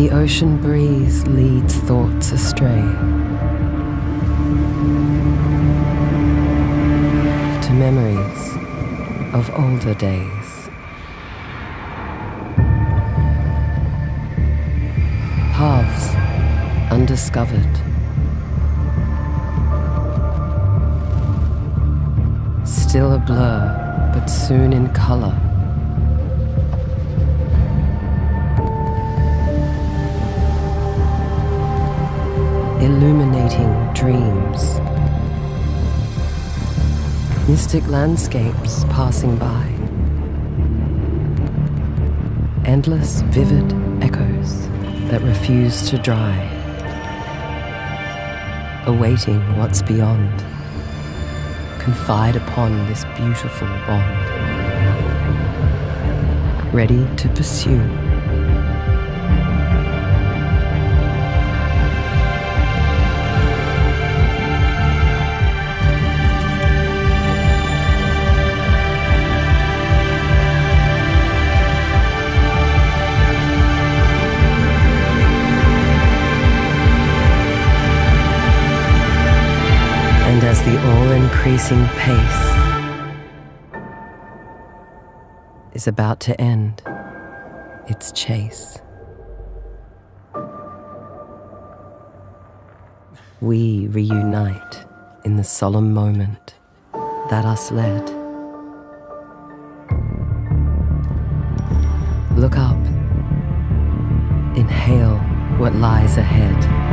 The ocean breeze leads thoughts astray to memories of older days. Paths undiscovered. Still a blur, but soon in color. Illuminating dreams. Mystic landscapes passing by. Endless, vivid echoes that refuse to dry. Awaiting what's beyond. Confide upon this beautiful bond. Ready to pursue. And as the all increasing pace is about to end its chase, we reunite in the solemn moment that us led. Look up, inhale what lies ahead.